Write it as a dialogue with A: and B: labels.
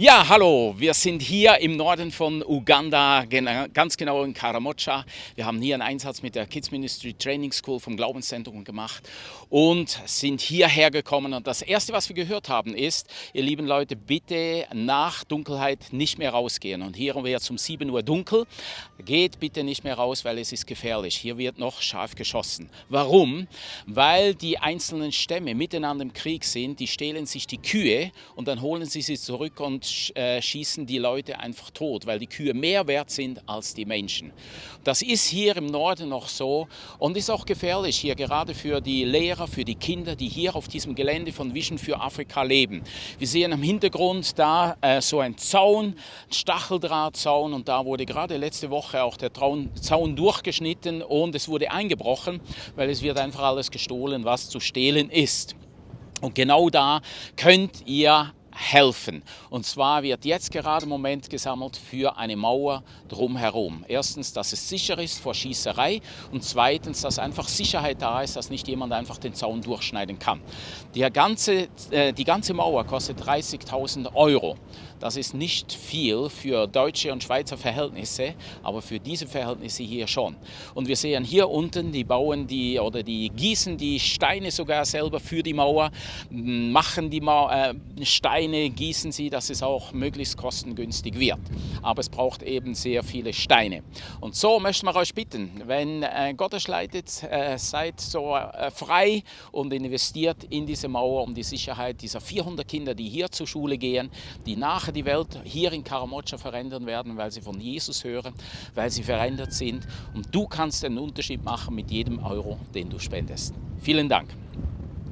A: Ja, hallo, wir sind hier im Norden von Uganda, ganz genau in Karamocha. Wir haben hier einen Einsatz mit der Kids Ministry Training School vom Glaubenszentrum gemacht und sind hierher gekommen. Und das Erste, was wir gehört haben, ist, ihr lieben Leute, bitte nach Dunkelheit nicht mehr rausgehen. Und hier wird es um 7 Uhr dunkel. Geht bitte nicht mehr raus, weil es ist gefährlich. Hier wird noch scharf geschossen. Warum? Weil die einzelnen Stämme miteinander im Krieg sind, die stehlen sich die Kühe und dann holen sie sie zurück und äh, schießen die Leute einfach tot, weil die Kühe mehr wert sind als die Menschen. Das ist hier im Norden noch so und ist auch gefährlich hier gerade für die Lehrer, für die Kinder, die hier auf diesem Gelände von Vision für Afrika leben. Wir sehen am Hintergrund da äh, so ein Zaun, Stacheldrahtzaun und da wurde gerade letzte Woche auch der Zaun, Zaun durchgeschnitten und es wurde eingebrochen, weil es wird einfach alles gestohlen, was zu stehlen ist. Und genau da könnt ihr helfen. Und zwar wird jetzt gerade im Moment gesammelt für eine Mauer drumherum. Erstens, dass es sicher ist vor Schießerei und zweitens, dass einfach Sicherheit da ist, dass nicht jemand einfach den Zaun durchschneiden kann. Die ganze, äh, die ganze Mauer kostet 30.000 Euro. Das ist nicht viel für deutsche und Schweizer Verhältnisse, aber für diese Verhältnisse hier schon. Und wir sehen hier unten, die bauen die oder die gießen die Steine sogar selber für die Mauer, machen die Mauer, äh, Steine, gießen sie, dass es auch möglichst kostengünstig wird. Aber es braucht eben sehr viele Steine. Und so möchten wir euch bitten, wenn äh, Gott euch leitet, äh, seid so äh, frei und investiert in diese Mauer um die Sicherheit dieser 400 Kinder, die hier zur Schule gehen, die nachher die Welt hier in Karamocha verändern werden, weil sie von Jesus hören, weil sie verändert sind. Und du kannst einen Unterschied machen mit jedem Euro, den du spendest. Vielen Dank.